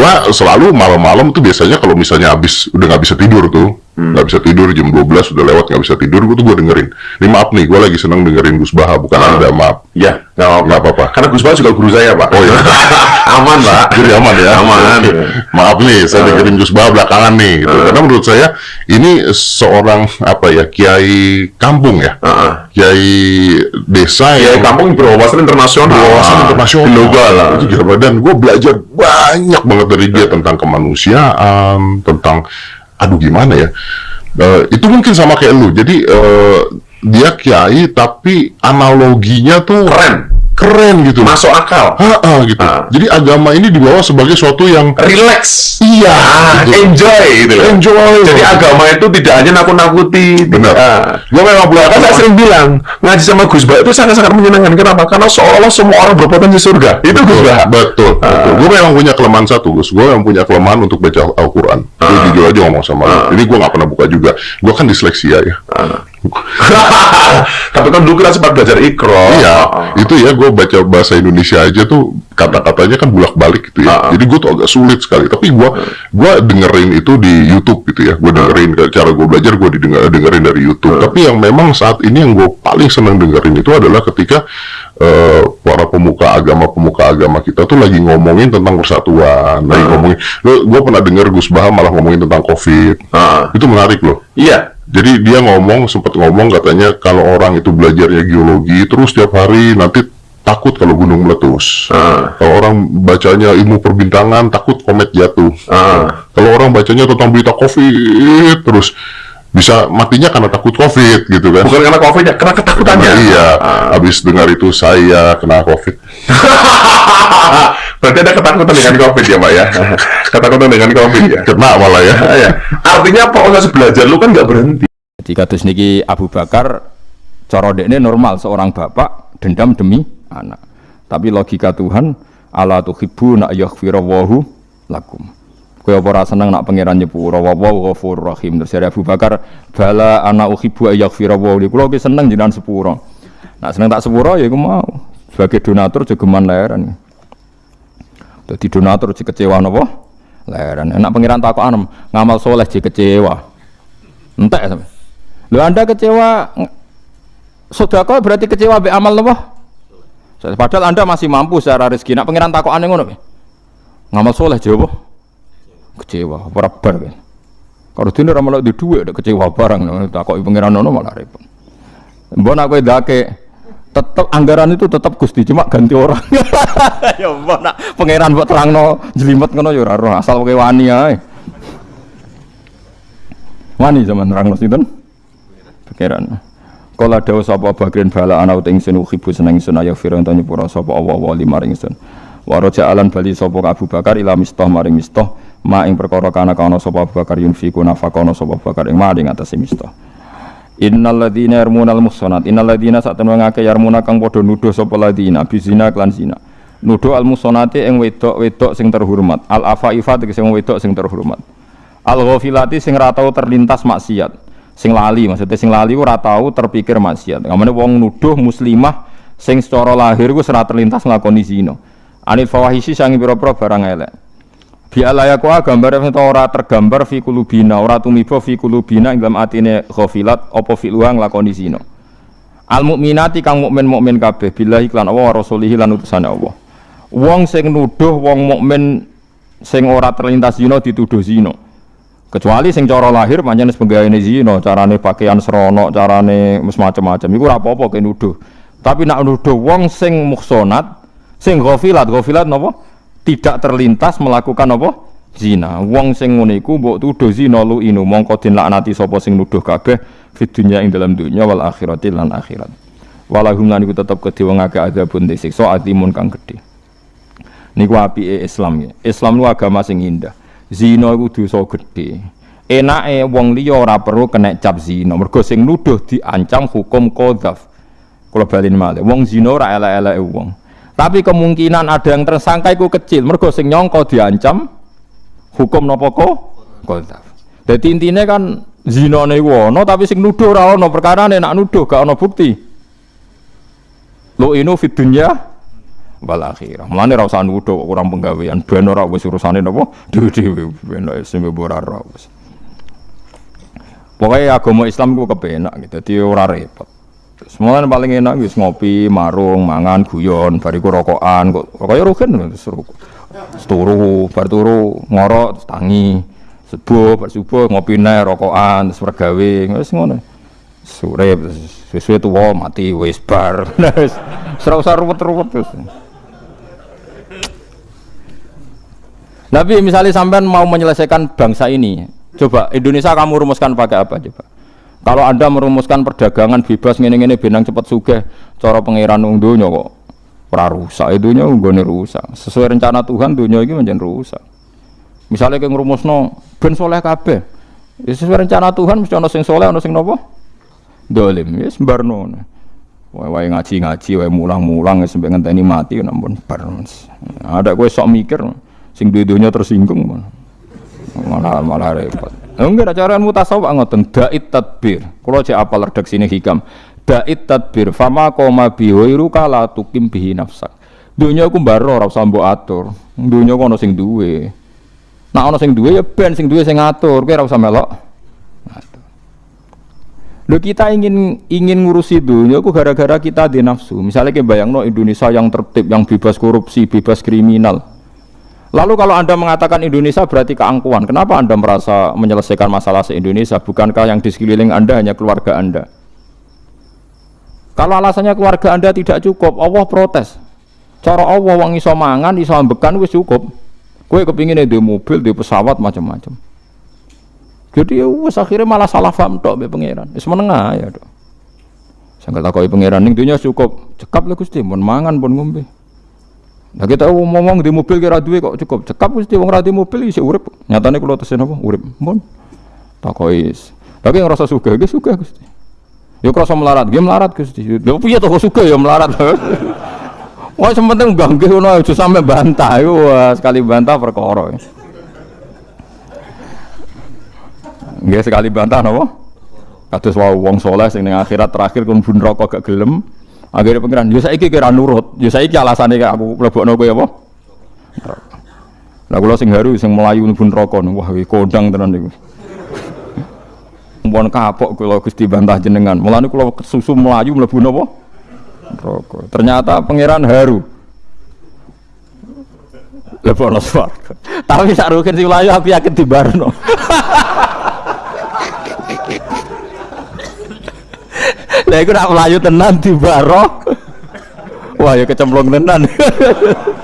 gua selalu malam-malam tuh biasanya kalau misalnya habis udah nggak bisa tidur tuh. Nggak bisa tidur jam 12 udah lewat nggak bisa tidur gua tuh gua dengerin ini maaf nih gua lagi seneng dengerin Gus Baha bukan Ah. anda maaf Ya, nggak apa-apa. Karena Gus Baha juga guru saya, Pak. Oh, iya. Aman, Pak. jadi aman ya Aman. maaf nih saya Ah. dengerin Gus Baha belakangan nih gitu. karena menurut saya ini seorang apa ya kiai kampung ya Ah, kiai desa Ya, yang kampung berwawasan internasional. berwawasan internasional Global lah. Itu gila dan gue belajar banyak banget dari dia tentang kemanusiaan tentang aduh gimana ya Eh, itu mungkin sama kayak lu jadi eh, dia kiai tapi analoginya tuh Keren. keren gitu Masuk akal. Ha-ha, gitu Ah. jadi agama ini dibawa sebagai suatu yang Relax. iya Ah, gitu. enjoy gitu loh. Enjoy. Jadi agama itu tidak hanya nakut-nakuti. Benar. Ah. Gue memang Kan saya sering bilang ngaji sama Gus Baha itu sangat-sangat menyenangkan. Kenapa? Karena seolah-olah semua orang berpotensi surga. Itu Gus Baha. Betul, betul. Gue memang punya kelemahan satu, Gus. Gue memang punya kelemahan untuk baca Al-Quran. Gue jujur aja ngomong sama lu. Ini gue nggak pernah buka juga. Gue kan disleksia ya. Tapi kan dulu kita sempat belajar ikro. Iya, itu ya gue baca bahasa Indonesia aja tuh kata-katanya kan bulak-balik gitu ya. Ah. Jadi gue tuh agak sulit sekali. Tapi gue gue dengerin itu di YouTube gitu ya. Gue dengerin cara gue belajar gue didengar dengerin dari YouTube. Tapi yang memang saat ini yang gue paling senang dengerin itu adalah ketika eh, para pemuka agama pemuka agama kita tuh lagi ngomongin tentang persatuan, lagi ngomongin. Gue pernah denger Gus Baha malah ngomongin tentang COVID. Ah. Itu menarik loh. Iya. Jadi dia ngomong sempat ngomong katanya kalau orang itu belajarnya geologi terus tiap hari nanti takut kalau gunung meletus. Ah. Kalau orang bacanya ilmu perbintangan takut komet jatuh. Ah. Kalau orang bacanya tentang berita covid terus bisa matinya karena takut covid gitu kan. Bukan karena covid ya, karena ketakutannya. Karena iya, Ah. habis dengar itu saya kena covid. Berarti ada ketakutan dengan covid ya, Pak ya. Ketakutan dengan covid ya. Kena malah ya. Ah, ya. Artinya proses belajar lu kan nggak berhenti. Jadi kados niki Abu Bakar cara dekne normal seorang bapak dendam demi anak. Tapi logika Tuhan ala tuhibbu nak yaghfirallahu lakum. Kowe apa ora seneng nak pangeran nyepuro wa wa ghafurur rahim. Terus dari Abu Bakar bala ana uhibbu yaghfirallahu li. Kulo ki seneng jenengan sepuro. Nak seneng tak sepuro ya iku mau. Sebagai donatur jogeman leheran. Dadi donatur si kecewa napa? Leheran. Enak pangeran takok anem ngamal soleh si kecewa. Entek sampe. Lho Anda kecewa sedekah berarti kecewa be amal napa? Padahal Anda masih mampu secara rezeki. Nak pangeran takokane ngono piye? Ngamal soleh jawab kecewa, ora bar kan. Kalau ora malah di dhuwit kecewa barang takoki pangeran ngono malah repot. Mbok nak kowe dake tetep anggaran itu tetap Gusti cuma ganti orang. ya mbok nak pangeran mbok terangno jelimet ngono ya asal kowe wani ae. Wani zaman nerangno sinten? Pikiran. Kala dawuh sapa bagren bala ana uting sun khibu seneng sun ayo firang tanyu pura sapa Allah wa li maring sun. Alan bali sapa Abu Bakar ila mistah maring mistah ma ing perkara kana kana sapa Abu Bakar yunfiku nafakono sapa Bakar ing maring atase mistah. Innal ladzina yarmunal muhsanat innal ladzina satemene ngake yarmuna kang padha nuduh sapa ladzina bizina klan zina. Nuduh al muhsanati ing wedok-wedok sing terhormat. Al afaifat sing wedok sing terhormat. Al ghafilati sing ra tau terlintas maksiat. Sing lali maksudnya sing lali ora tau terpikir maksiat. Ngamane wong nuduh muslimah sing secara lahir ku ora terlintas nglakoni zina. Anil fawahisi sangi pira-pira barang elek. Bi alayaku gambar itu ora tergambar fi kulubina, ora tumiba fi kulubina dalam atine apa fi luang lakoni zina. Al mukminati kang mukmin mukmin kabeh billahi lan Allah wa rasulihi lan utusane Allah. Wong sing nuduh wong mukmin sing ora terlintas zina dituduh zina. Kecuali sing cara lahir pancen wis penggaweane zina, carane pakaian serono, carane macam-macam iku ora apa-apa nuduh. Tapi nak nuduh wong sing muhsanat, sing ghafilat, ghafilat napa? Tidak terlintas melakukan apa? Zina. Wong sing ngono iku mbok tuduh zina lu inu mongko den laknati sapa sing nuduh kabeh fid dunya ing dalam dunya wal akhirati lan akhirat. Walahum lan iku tetep kedhe wong akeh azabun disiksa atimun kang gedhe. Niku apike Islam ya. Islam lu agama sing indah. Zina iku dosa gedhe. Enake wong liya ora perlu kena cap zina. Mergo sing nuduh diancam hukum qadzaf. Kula baleni malih. Wong zina ora elek-eleke wong. Tapi kemungkinan ada yang tersangka iku kecil. Mergo sing nyangka diancam hukum napa kok? Qadzaf. Dadi intine kan zinane iku ana tapi sing nuduh ora ana perkarane nak nuduh gak ana bukti. Lo inu fid dunya wal akhirah. Mulane ora nuduh kok kurang penggawean, ben ora wis urusane napa dhewe-dhewe ben wis ora ora wis. Pokoknya agama Islam ku kepenak gitu, jadi ora repot. Semuanya paling enak wis ngopi, marung, mangan, guyon, bariku rokokan, kok kaya rugen. Turu, bar turu ngorok tangi. Subuh, bar subuh ngopi neh rokokan, terus regawe, wis ngono. Sore sesuai tuwa mati wis bar. Wis ora usah ruwet-ruwet terus. Tapi misalnya sampean mau menyelesaikan bangsa ini, coba Indonesia kamu rumuskan pakai apa coba? Kalau Anda merumuskan perdagangan bebas ngene-ngene benang cepat sugih, cara pangeran wong donya kok ora rusak, dunya nggone rusak. Sesuai rencana Tuhan dunya iki menjen rusak. Misalnya kayak ngrumusno ben soleh kabeh. Ya sesuai rencana Tuhan mesti ana sing soleh, ana sing napa? Dolim, ya sembarno. Wae ngaji-ngaji, wae mulang-mulang wis sampe ngenteni mati namun bar. Ada kowe sok mikir sing duwe-dunya tersinggung malah, malah repot. Enggak ada cara mutasawuf ngoten dait tadbir. Kalau cek apal redaksine hikam. Dait tadbir fama koma bihoiru kala tukim bihi nafsak. Dunia aku baro ora usah mbok atur. Dunia ku ana sing duwe. Nah ana sing duwe ya ben sing duwe sing ngatur. Kowe ora usah melok. Lo kita ingin ingin ngurusi dunia aku gara-gara kita di nafsu. Misalnya kayak bayangno Indonesia yang tertib, yang bebas korupsi, bebas kriminal. Lalu kalau Anda mengatakan Indonesia berarti keangkuhan, kenapa Anda merasa menyelesaikan masalah se-Indonesia? Bukankah yang di sekeliling Anda hanya keluarga Anda? Kalau alasannya keluarga Anda tidak cukup, Allah protes. Cara Allah wong iso mangan, iso ambekan wis cukup. Kue kepingin di mobil, di pesawat macam-macam. Jadi ya wis akhirnya malah salah paham tok be pangeran. Wis menengah ya, Dok. Sanggal takoki pangeran ning dunya cukup. Cekap lho Gusti, mun mangan pun ngombe. Nah kita ngomong di mobil kira duwe kok cukup. Cekap mesti wong ra mobil isih urip. Nyatane kula tesen apa? Urip. Mun. Takoki. Tapi ngrasa sugih, nggih sugih Gusti. Ya krasa melarat, nggih melarat Gusti. Lha piye to sugih ya melarat. Wah, sementing ganggu ngono aja sampe bantah. Wah, sekali bantah perkara. Nggih sekali bantah napa? Kados wae wong saleh sing ning akhirat terakhir kon bun rokok gak gelem, akhirnya pengiran. Yo saiki kira nurut. Yo saiki alasane aku mlebokno kowe apa? Lah kula sing haru sing melayu mlebu neraka. Wah iki kondang tenan niku Mumpun kapok kula Gusti bantah jenengan. Mulane kula susu melayu mlebu napa? Neraka. Ternyata pangeran haru. Lebokno swarga. Tapi sak rugen sing melayu aku yakin dibarno Lah iku nak melayu tenan di baro. Wah ya kecemplung tenan.